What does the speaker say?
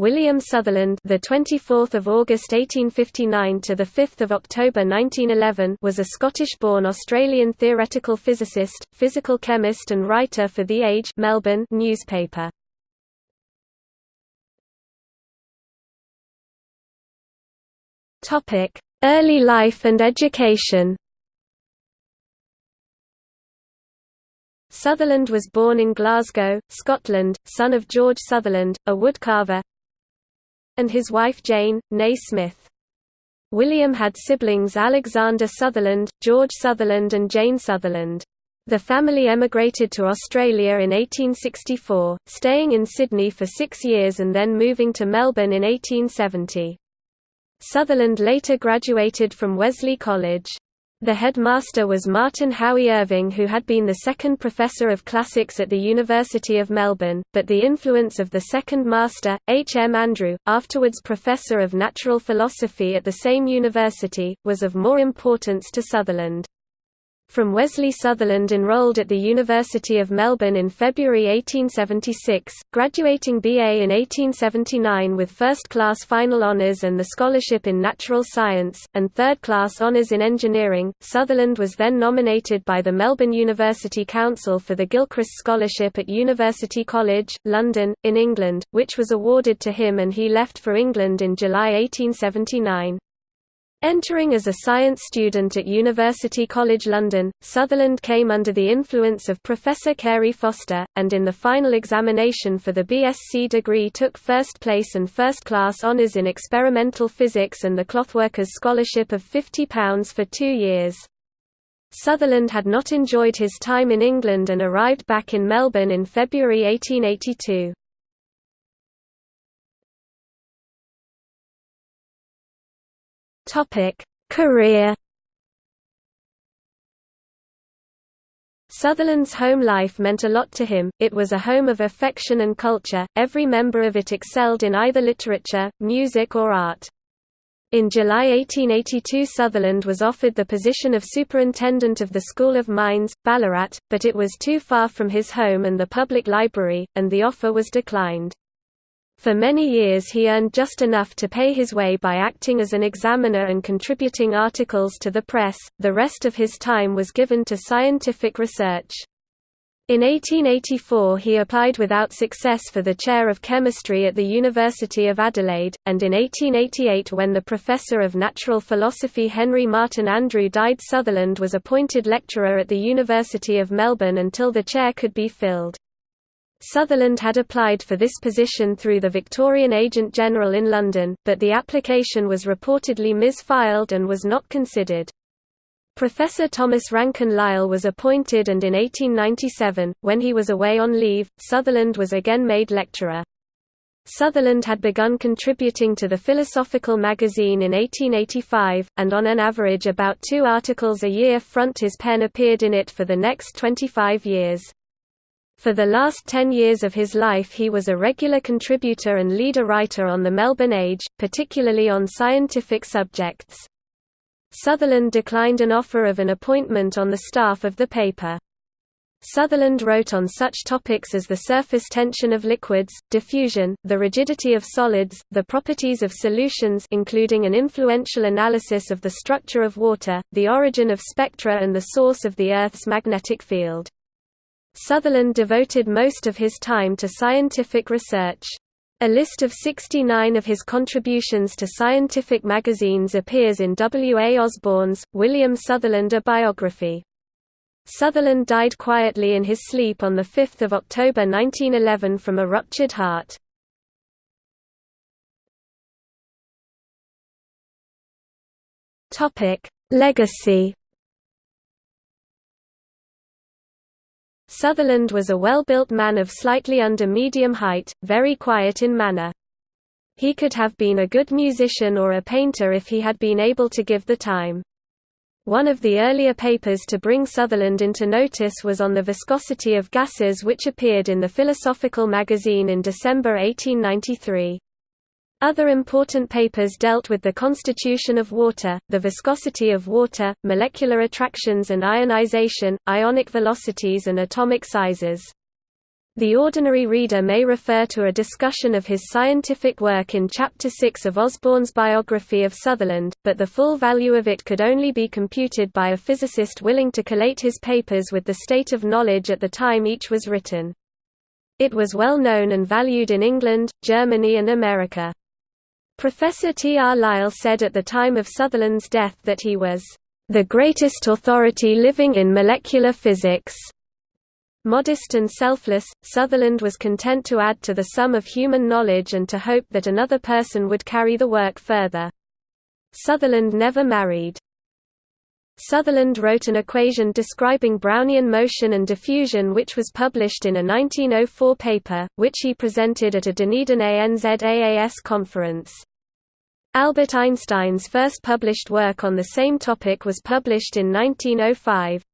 William Sutherland, the 24th of August 1859 to the 5th of October 1911, was a Scottish-born Australian theoretical physicist, physical chemist and writer for The Age, Melbourne newspaper. Topic: Early life and education. Sutherland was born in Glasgow, Scotland, son of George Sutherland, a woodcarver, and his wife Jane, née Smith. William had siblings Alexander Sutherland, George Sutherland and Jane Sutherland. The family emigrated to Australia in 1864, staying in Sydney for six years and then moving to Melbourne in 1870. Sutherland later graduated from Wesley College. The headmaster was Martin Howy Irving who had been the second professor of classics at the University of Melbourne, but the influence of the second master, H. M. Andrew, afterwards professor of natural philosophy at the same university, was of more importance to Sutherland. From Wesley Sutherland enrolled at the University of Melbourne in February 1876, graduating BA in 1879 with first-class final honours and the scholarship in natural science, and third-class honours in engineering. Sutherland was then nominated by the Melbourne University Council for the Gilchrist Scholarship at University College, London, in England, which was awarded to him and he left for England in July 1879. Entering as a science student at University College London, Sutherland came under the influence of Professor Carey Foster, and in the final examination for the BSc degree took first place and first-class honours in experimental physics and the Clothworkers Scholarship of £50 for two years. Sutherland had not enjoyed his time in England and arrived back in Melbourne in February 1882. Topic: Career Sutherland's home life meant a lot to him, it was a home of affection and culture, every member of it excelled in either literature, music or art. In July 1882 Sutherland was offered the position of superintendent of the School of Mines, Ballarat, but it was too far from his home and the public library, and the offer was declined. For many years he earned just enough to pay his way by acting as an examiner and contributing articles to the press, the rest of his time was given to scientific research. In 1884 he applied without success for the chair of chemistry at the University of Adelaide, and in 1888 when the professor of natural philosophy Henry Martin Andrew died Sutherland was appointed lecturer at the University of Melbourne until the chair could be filled. Sutherland had applied for this position through the Victorian Agent General in London, but the application was reportedly misfiled and was not considered. Professor Thomas Ranken Lyle was appointed and in 1897, when he was away on leave, Sutherland was again made lecturer. Sutherland had begun contributing to the Philosophical magazine in 1885, and on an average about two articles a year front his pen appeared in it for the next 25 years. For the last ten years of his life he was a regular contributor and leader writer on the Melbourne Age, particularly on scientific subjects. Sutherland declined an offer of an appointment on the staff of the paper. Sutherland wrote on such topics as the surface tension of liquids, diffusion, the rigidity of solids, the properties of solutions including an influential analysis of the structure of water, the origin of spectra and the source of the Earth's magnetic field. Sutherland devoted most of his time to scientific research. A list of 69 of his contributions to scientific magazines appears in W. A. Osborne's, William Sutherland A Biography. Sutherland died quietly in his sleep on 5 October 1911 from a ruptured heart. Legacy Sutherland was a well-built man of slightly under medium height, very quiet in manner. He could have been a good musician or a painter if he had been able to give the time. One of the earlier papers to bring Sutherland into notice was on the viscosity of gases which appeared in the Philosophical magazine in December 1893. Other important papers dealt with the constitution of water, the viscosity of water, molecular attractions and ionization, ionic velocities and atomic sizes. The ordinary reader may refer to a discussion of his scientific work in Chapter 6 of Osborne's biography of Sutherland, but the full value of it could only be computed by a physicist willing to collate his papers with the state of knowledge at the time each was written. It was well known and valued in England, Germany and America. Professor T. R. Lyle said at the time of Sutherland's death that he was, "...the greatest authority living in molecular physics." Modest and selfless, Sutherland was content to add to the sum of human knowledge and to hope that another person would carry the work further. Sutherland never married. Sutherland wrote an equation describing Brownian motion and diffusion which was published in a 1904 paper, which he presented at a Dunedin ANZAAS conference. Albert Einstein's first published work on the same topic was published in 1905,